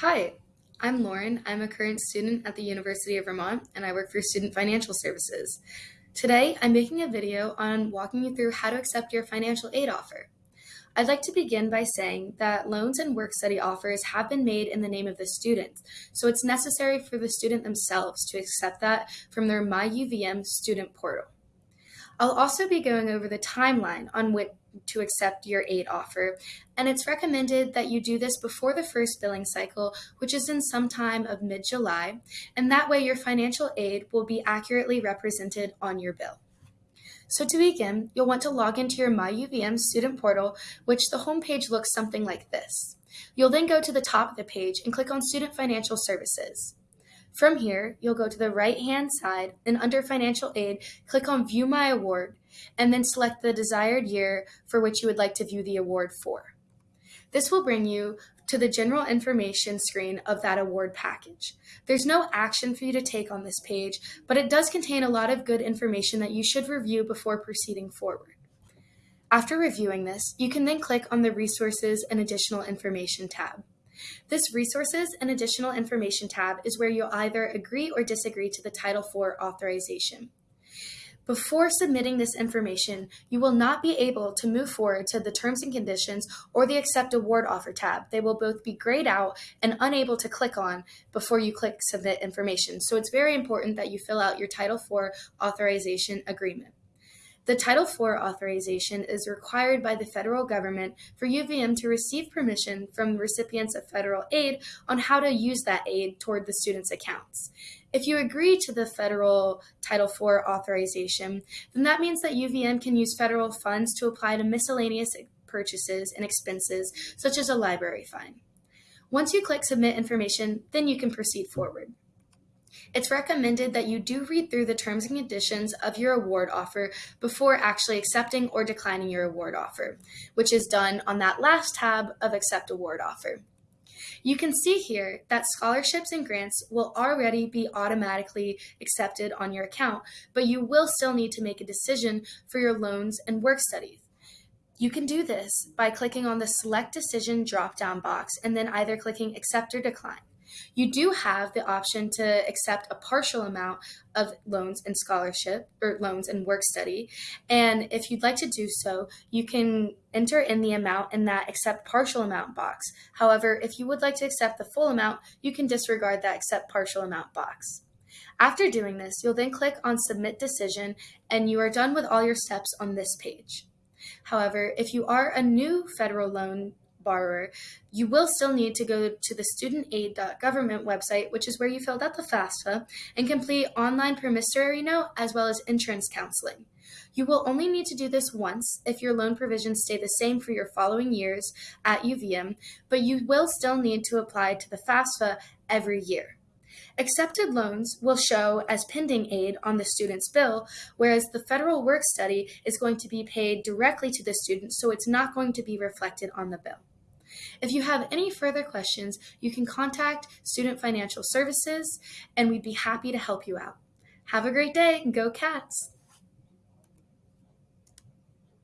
Hi, I'm Lauren. I'm a current student at the University of Vermont and I work for Student Financial Services. Today, I'm making a video on walking you through how to accept your financial aid offer. I'd like to begin by saying that loans and work study offers have been made in the name of the student, so it's necessary for the student themselves to accept that from their MyUVM student portal. I'll also be going over the timeline on which to accept your aid offer, and it's recommended that you do this before the first billing cycle, which is in some time of mid July, and that way your financial aid will be accurately represented on your bill. So to begin, you'll want to log into your MyUVM student portal, which the homepage looks something like this. You'll then go to the top of the page and click on Student Financial Services. From here, you'll go to the right-hand side and under Financial Aid, click on View My Award, and then select the desired year for which you would like to view the award for. This will bring you to the general information screen of that award package. There's no action for you to take on this page, but it does contain a lot of good information that you should review before proceeding forward. After reviewing this, you can then click on the Resources and Additional Information tab. This Resources and Additional Information tab is where you'll either agree or disagree to the Title IV authorization. Before submitting this information, you will not be able to move forward to the Terms and Conditions or the Accept Award Offer tab. They will both be grayed out and unable to click on before you click Submit Information. So it's very important that you fill out your Title IV authorization agreement. The Title IV authorization is required by the federal government for UVM to receive permission from recipients of federal aid on how to use that aid toward the student's accounts. If you agree to the federal Title IV authorization, then that means that UVM can use federal funds to apply to miscellaneous purchases and expenses, such as a library fine. Once you click Submit Information, then you can proceed forward. It's recommended that you do read through the terms and conditions of your award offer before actually accepting or declining your award offer, which is done on that last tab of Accept Award Offer. You can see here that scholarships and grants will already be automatically accepted on your account, but you will still need to make a decision for your loans and work studies. You can do this by clicking on the Select Decision drop down box and then either clicking Accept or Decline. You do have the option to accept a partial amount of loans and scholarship or loans and work study. And if you'd like to do so, you can enter in the amount in that accept partial amount box. However, if you would like to accept the full amount, you can disregard that accept partial amount box. After doing this, you'll then click on Submit Decision and you are done with all your steps on this page. However, if you are a new federal loan borrower, you will still need to go to the studentaid.government website, which is where you filled out the FAFSA, and complete online promissory note as well as entrance counseling. You will only need to do this once if your loan provisions stay the same for your following years at UVM, but you will still need to apply to the FAFSA every year. Accepted loans will show as pending aid on the student's bill, whereas the federal work study is going to be paid directly to the student, so it's not going to be reflected on the bill. If you have any further questions, you can contact Student Financial Services and we'd be happy to help you out. Have a great day and go cats!